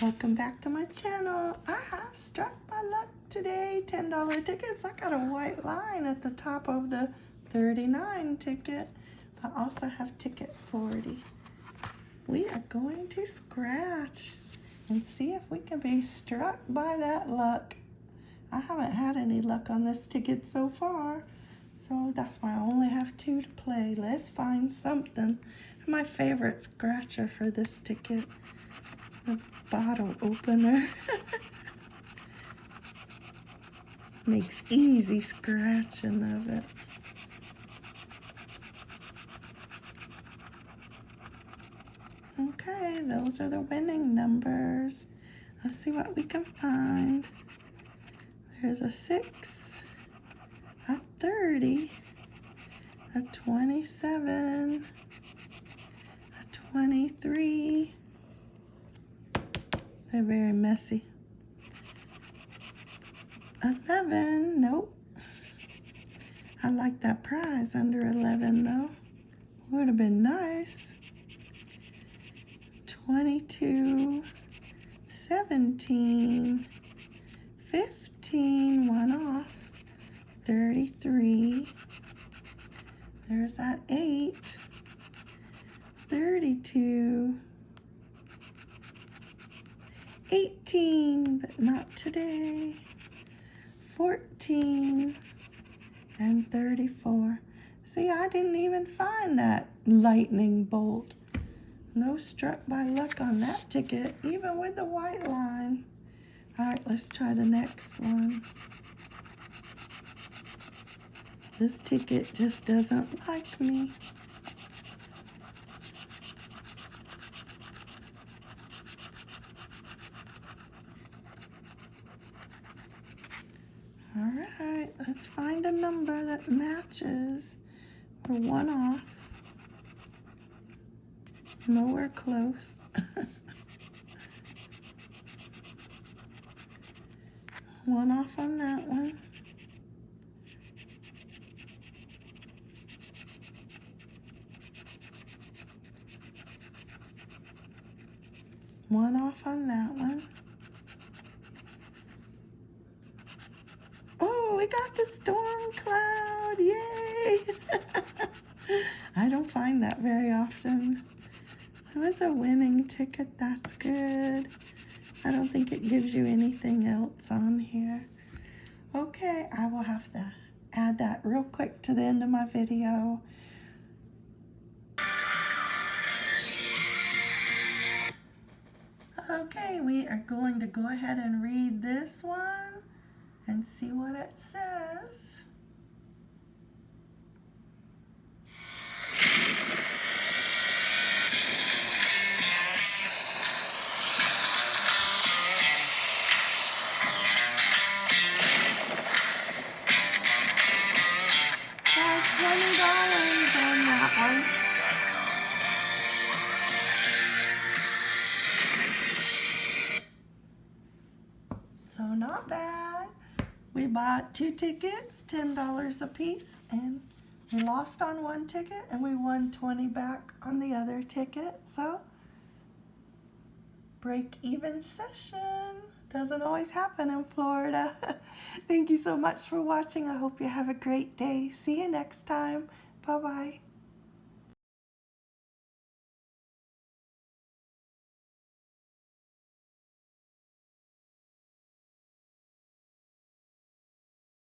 Welcome back to my channel. I have struck by luck today. $10 tickets. I got a white line at the top of the 39 ticket. I also have ticket 40. We are going to scratch and see if we can be struck by that luck. I haven't had any luck on this ticket so far. So that's why I only have two to play. Let's find something. My favorite scratcher for this ticket a bottle opener. Makes easy scratching of it. Okay, those are the winning numbers. Let's see what we can find. There's a 6, a 30, a 27, a 23, they're very messy. 11, nope. I like that prize under 11 though. Would have been nice. 22, 17, 15, one off, 33, there's that 8, 32, 18, but not today. 14 and 34. See, I didn't even find that lightning bolt. No struck by luck on that ticket, even with the white line. All right, let's try the next one. This ticket just doesn't like me. All right, let's find a number that matches. We're one off. Nowhere close. one off on that one. One off on that one. we got the storm cloud. Yay! I don't find that very often. It's a winning ticket. That's good. I don't think it gives you anything else on here. Okay, I will have to add that real quick to the end of my video. Okay, we are going to go ahead and read this one and see what it says. Bad. We bought two tickets, $10 a piece, and we lost on one ticket and we won 20 back on the other ticket. So break even session. Doesn't always happen in Florida. Thank you so much for watching. I hope you have a great day. See you next time. Bye-bye.